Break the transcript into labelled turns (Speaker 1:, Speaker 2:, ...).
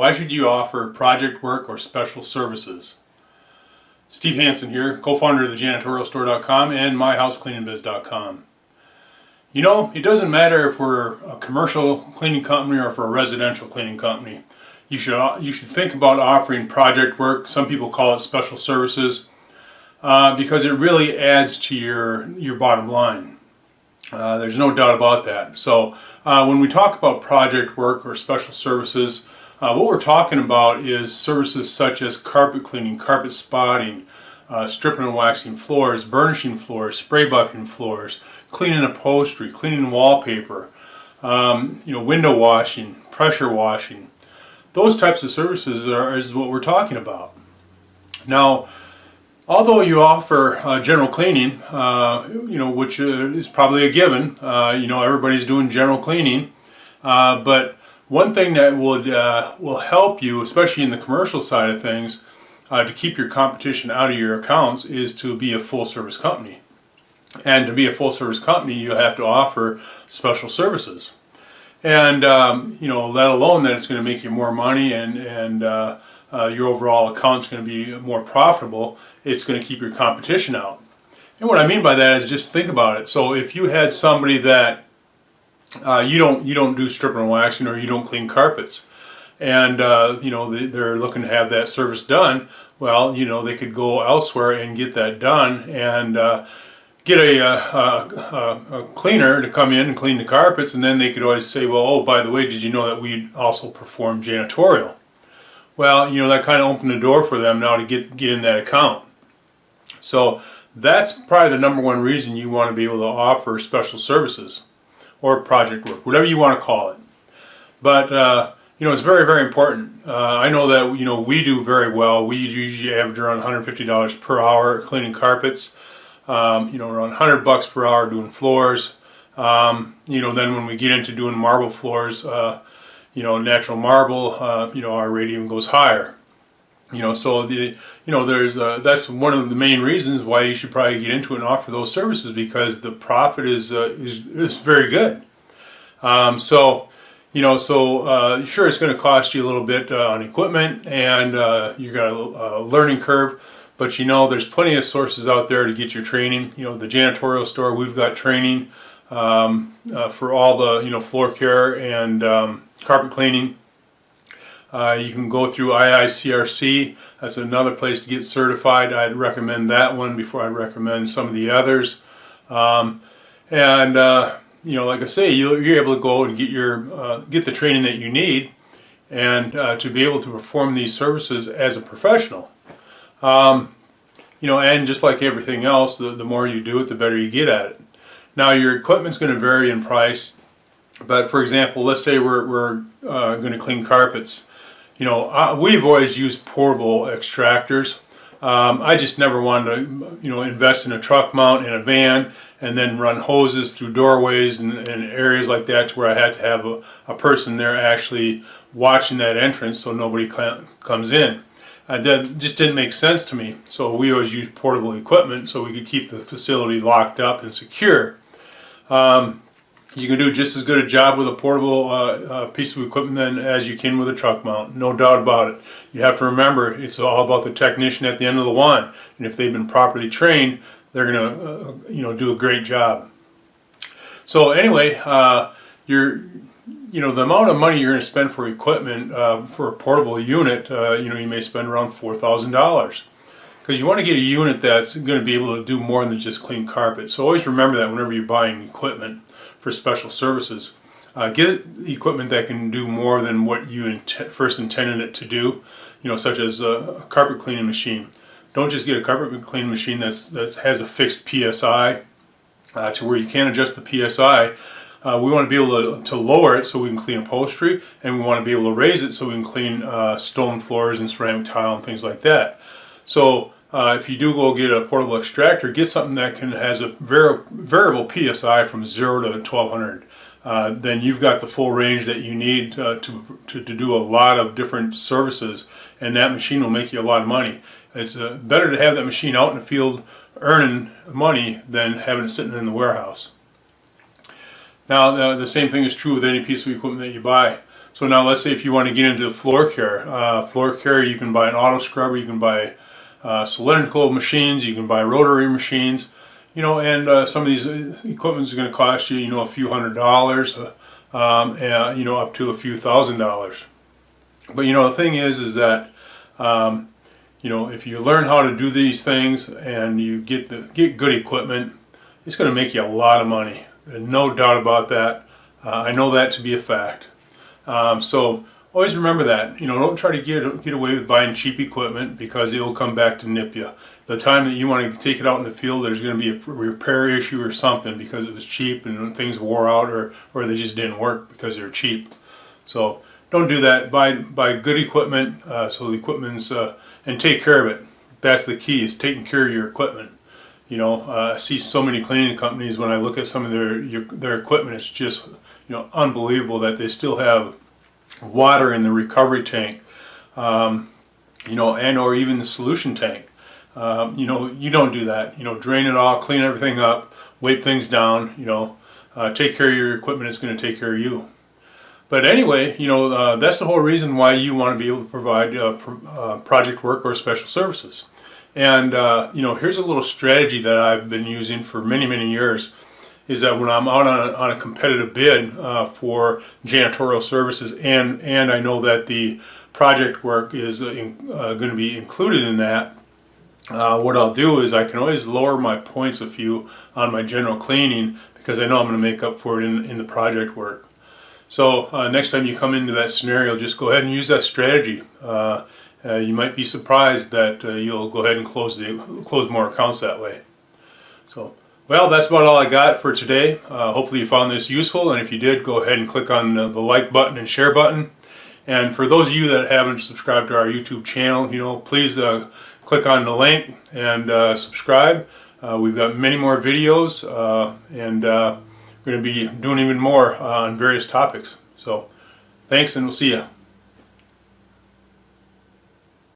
Speaker 1: Why should you offer project work or special services? Steve Hansen here, co-founder of the janitorialstore.com and myhousecleaningbiz.com. You know, it doesn't matter if we're a commercial cleaning company or we're a residential cleaning company. You should, you should think about offering project work. Some people call it special services uh, because it really adds to your, your bottom line. Uh, there's no doubt about that. So uh, when we talk about project work or special services, uh, what we're talking about is services such as carpet cleaning, carpet spotting, uh, stripping and waxing floors, burnishing floors, spray buffing floors, cleaning upholstery, cleaning wallpaper, um, you know, window washing, pressure washing. Those types of services are, is what we're talking about. Now, although you offer uh, general cleaning, uh, you know, which uh, is probably a given, uh, you know, everybody's doing general cleaning, but one thing that would uh, will help you, especially in the commercial side of things, to keep your competition out of your accounts is to be a full service company. And to be a full service company, you have to offer special services. And, um, you know, let alone that it's going to make you more money and, and uh, uh, your overall account's going to be more profitable, it's going to keep your competition out. And what I mean by that is just think about it. So if you had somebody that uh, you don't you don't do stripping and waxing or you don't clean carpets, and uh, you know they, they're looking to have that service done, well, you know they could go elsewhere and get that done and uh, get a, a, a, a, cleaner to come in and clean the carpets. And then they could always say well oh by the way did you know that we also perform janitorial? Well you know that kind of opened the door for them now to get get in that account. So that's probably the number one reason you want to be able to offer special services or project work whatever you want to call it but uh, you know it's very very important uh, I know that you know we do very well we usually average around $150 per hour cleaning carpets um, you know, around 100 bucks per hour doing floors. Um, you know, then when we get into doing marble floors, uh, you know, natural marble, uh, you know, our rate even goes higher. You know, so the, you know, there's, uh, that's one of the main reasons why you should probably get into it and offer those services because the profit is, uh, is, is very good. Um, so, you know, so uh, sure it's going to cost you a little bit uh, on equipment and uh, you got a, learning curve, but you know, there's plenty of sources out there to get your training. You know, the janitorial store, we've got training um, for all the, you know, floor care and um, carpet cleaning. Uh, you can go through IICRC. That's another place to get certified. I'd recommend that one before I'd recommend some of the others. Um, and, uh, you know, like I say, you, are able to go and get your uh, get the training that you need and uh, to be able to perform these services as a professional. Um, you know, and just like everything else, the, the more you do it, the better you get at it. Now, your equipment's going to vary in price, but for example, let's say we're, we're uh, going to clean carpets. You know, uh, we've always used portable extractors. Um, I just never wanted to, you know, invest in a truck mount in a van and then run hoses through doorways and, and areas like that to where I had to have a, a person there actually watching that entrance so nobody comes in uh, that just didn't make sense to me. So we always used portable equipment so we could keep the facility locked up and secure. Um, you can do just as good a job with a portable uh, uh, piece of equipment than as you can with a truck mount, no doubt about it. You have to remember it's all about the technician at the end of the line, and if they've been properly trained, they're going to, uh, you know, do a great job. So anyway, uh, you're you know, the amount of money you're going to spend for equipment uh, for a portable unit, uh, you know, you may spend around $4,000. Because you want to get a unit that's going to be able to do more than just clean carpet. So always remember that whenever you're buying equipment for special services. Uh, get equipment that can do more than what you int first intended it to do, you know, such as a carpet cleaning machine. Don't just get a carpet cleaning machine that's, that has a fixed PSI uh, to where you can't adjust the PSI uh, we want to be able to, to, lower it so we can clean upholstery and we want to be able to raise it so we can clean uh, stone floors and ceramic tile and things like that. So uh, if you do go get a portable extractor, get something that can has a vari variable PSI from 0 to 1200. Uh, then you've got the full range that you need uh, to, to, to, do a lot of different services and that machine will make you a lot of money. It's uh, better to have that machine out in the field earning money than having it sitting in the warehouse. Now the, the, same thing is true with any piece of equipment that you buy. So now let's say if you want to get into floor care, uh, floor care you can buy an auto scrubber, you can buy uh, cylindrical machines, you can buy rotary machines, you know, and uh, some of these uh, equipment is going to cost you, you know, a few hundred dollars, uh, um, and, you know, up to a few thousand dollars. But you know, the thing is, is that um, you know, if you learn how to do these things and you get the get good equipment, it's going to make you a lot of money. no doubt about that. Uh, I know that to be a fact. Um, so always remember that. You know, don't try to get get away with buying cheap equipment because it will come back to nip you. The time that you want to take it out in the field, there's going to be a repair issue or something because it was cheap and things wore out or, or they just didn't work because they're cheap. So don't do that. Buy buy good equipment uh, so the equipment's uh, and take care of it. That's the key is taking care of your equipment. You know, uh, I see so many cleaning companies when I look at some of their your, their equipment. It's just you know unbelievable that they still have water in the recovery tank. Um, you know, and or even the solution tank. Um, you know, you don't do that. You know, drain it all, clean everything up, wipe things down. You know, uh, take care of your equipment. It's going to take care of you. But anyway, you know, uh, that's the whole reason why you want to be able to provide uh, uh, project work or special services. And, uh, you know, here's a little strategy that I've been using for many, many years is that when I'm out on a, on a competitive bid uh, for janitorial services and, and I know that the project work is uh, going to be included in that, what I'll do is I can always lower my points a few on my general cleaning because I know I'm going to make up for it in, in the project work. So uh, next time you come into that scenario, just go ahead and use that strategy. Uh, uh, you might be surprised that uh, you'll go ahead and close the close more accounts that way. So, well, that's about all I got for today. Uh, hopefully you found this useful, and if you did, go ahead and click on uh, the like button and share button. And for those of you that haven't subscribed to our YouTube channel, you know, please uh, click on the link and uh, subscribe. Uh, we've got many more videos, and we're going to be doing even more on various topics. So thanks and we'll see you.